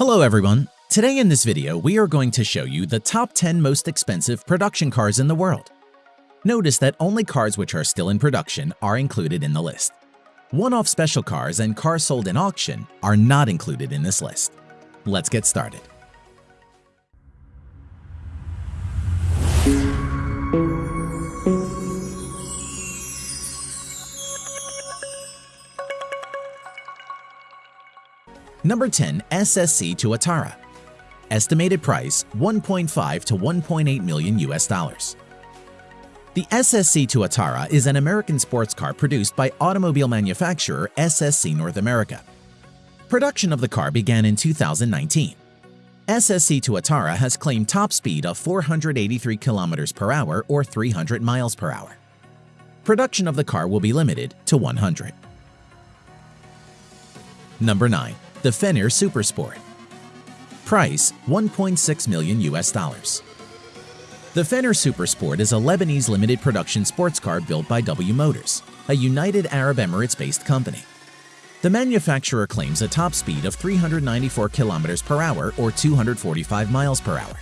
Hello everyone! Today in this video, we are going to show you the top 10 most expensive production cars in the world. Notice that only cars which are still in production are included in the list. One-off special cars and cars sold in auction are not included in this list. Let's get started. Number 10. SSC Tuatara Estimated price 1.5 to 1.8 million US dollars. The SSC Tuatara is an American sports car produced by automobile manufacturer SSC North America. Production of the car began in 2019. SSC Tuatara has claimed top speed of 483 km per hour or 300 miles per hour. Production of the car will be limited to 100. Number 9 the Fenyr Supersport. Price 1.6 million US dollars. The Fenyr Supersport is a Lebanese limited production sports car built by W Motors, a United Arab Emirates-based company. The manufacturer claims a top speed of 394 km per hour or 245 miles per hour.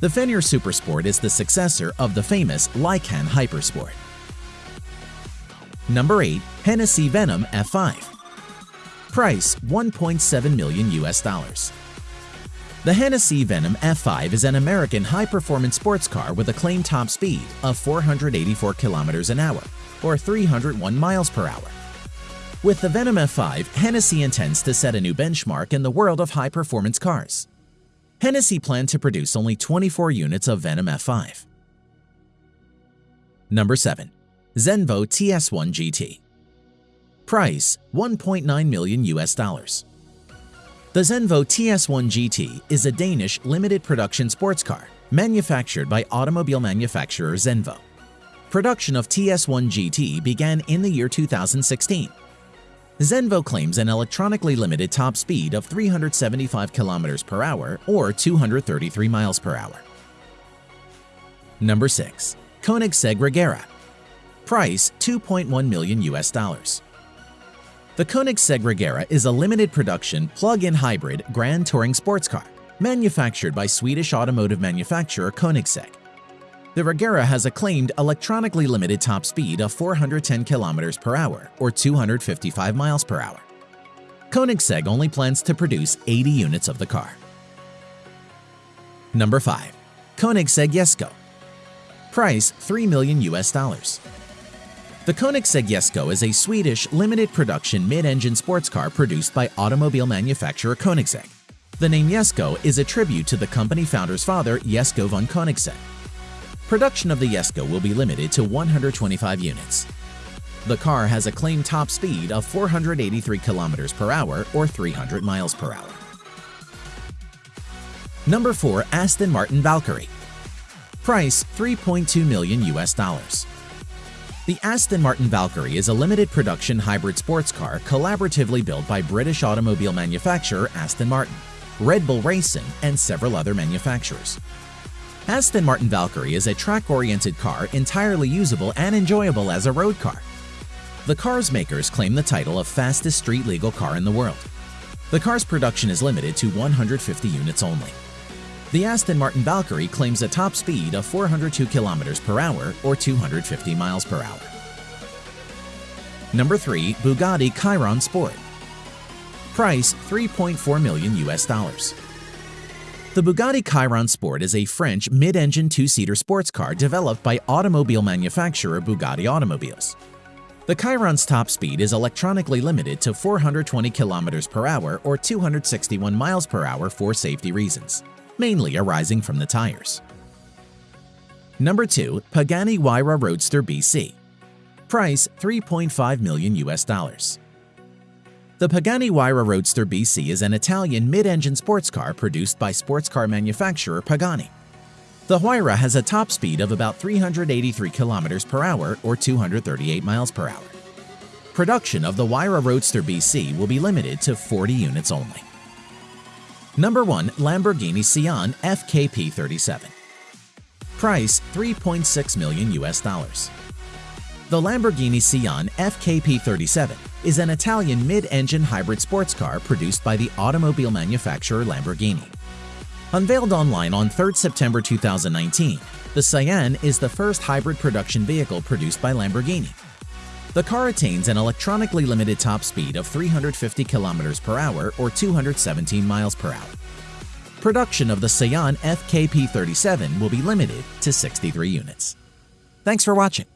The Fenyr Supersport is the successor of the famous Lykan Hypersport. Number 8. Hennessy Venom F5 Price 1.7 million US dollars. The Hennessy Venom F5 is an American high-performance sports car with a claimed top speed of 484 kilometers an hour or 301 miles per hour. With the Venom F5, Hennessy intends to set a new benchmark in the world of high-performance cars. Hennessy planned to produce only 24 units of Venom F5. Number 7. Zenvo TS1 GT Price 1.9 million US dollars. The Zenvo TS1 GT is a Danish limited production sports car manufactured by automobile manufacturer Zenvo. Production of TS1 GT began in the year 2016. Zenvo claims an electronically limited top speed of 375 km per hour or 233 miles per hour. Number 6. Koenigsegg Regera Price 2.1 million US dollars. The Koenigsegg Regera is a limited production plug-in hybrid grand touring sports car manufactured by Swedish automotive manufacturer Koenigsegg. The Regera has a claimed electronically limited top speed of 410 km per hour or 255 miles per hour. Koenigsegg only plans to produce 80 units of the car. Number 5. Koenigsegg Jesko Price 3 million US dollars. The Koenigsegg Jesko is a Swedish limited production mid-engine sports car produced by automobile manufacturer Koenigsegg. The name Jesko is a tribute to the company founder's father, Jesko von Koenigsegg. Production of the Jesko will be limited to 125 units. The car has a claimed top speed of 483 km per hour or 300 miles per hour. Number 4. Aston Martin Valkyrie Price 3.2 million US dollars. The Aston Martin Valkyrie is a limited production hybrid sports car collaboratively built by British automobile manufacturer Aston Martin, Red Bull Racing, and several other manufacturers. Aston Martin Valkyrie is a track-oriented car entirely usable and enjoyable as a road car. The car's makers claim the title of fastest street-legal car in the world. The car's production is limited to 150 units only. The Aston Martin Valkyrie claims a top speed of 402 km per hour or 250 miles per hour. Number 3. Bugatti Chiron Sport Price 3.4 million US dollars. The Bugatti Chiron Sport is a French mid-engine two-seater sports car developed by automobile manufacturer Bugatti Automobiles. The Chiron's top speed is electronically limited to 420 km per hour or 261 miles per hour for safety reasons mainly arising from the tires. Number 2. Pagani Huayra Roadster BC Price 3.5 million US dollars. The Pagani Huayra Roadster BC is an Italian mid-engine sports car produced by sports car manufacturer Pagani. The Huayra has a top speed of about 383 km per hour or 238 miles per hour. Production of the Huayra Roadster BC will be limited to 40 units only. Number 1. Lamborghini Sián FKP37 Price 3.6 million US dollars. The Lamborghini Sián FKP37 is an Italian mid-engine hybrid sports car produced by the automobile manufacturer Lamborghini. Unveiled online on 3 September 2019, the Sián is the first hybrid production vehicle produced by Lamborghini. The car attains an electronically limited top speed of 350 km per hour or 217 miles per hour. Production of the Sián FKP37 will be limited to 63 units. Thanks for watching.